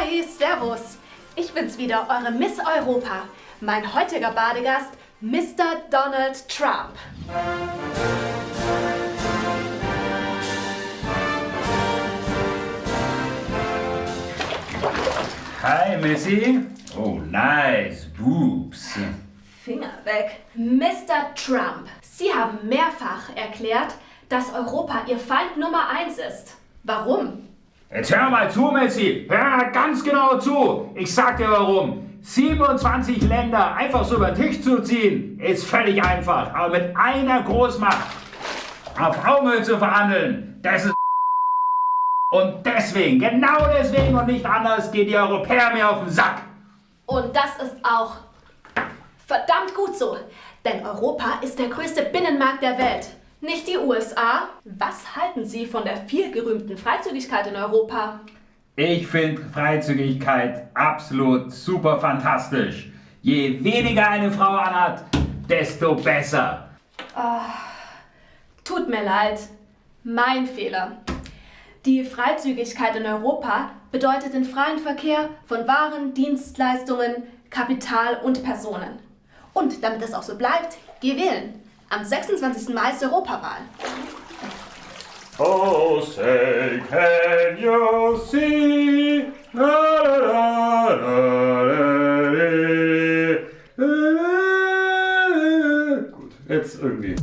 Hi, Servus. Ich bin's wieder, eure Miss Europa. Mein heutiger Badegast, Mr. Donald Trump. Hi, Missy. Oh, nice boobs. Finger weg. Mr. Trump, Sie haben mehrfach erklärt, dass Europa Ihr Feind Nummer eins ist. Warum? Jetzt hör mal zu, Messi. Hör ganz genau zu. Ich sag dir warum. 27 Länder einfach so über den Tisch zu ziehen, ist völlig einfach. Aber mit einer Großmacht auf Augenhöhe zu verhandeln, das ist und deswegen, genau deswegen und nicht anders, geht die Europäer mir auf den Sack. Und das ist auch verdammt gut so. Denn Europa ist der größte Binnenmarkt der Welt. Nicht die USA. Was halten Sie von der vielgerühmten Freizügigkeit in Europa? Ich finde Freizügigkeit absolut super fantastisch. Je weniger eine Frau anhat, desto besser. Tut mir leid. Mein Fehler. Die Freizügigkeit in Europa bedeutet den freien Verkehr von Waren, Dienstleistungen, Kapital und Personen. Und damit es auch so bleibt, geh wählen. Am 26. Mai ist Europawahl. Oh, say can you see? La, la, la, Gut, jetzt irgendwie.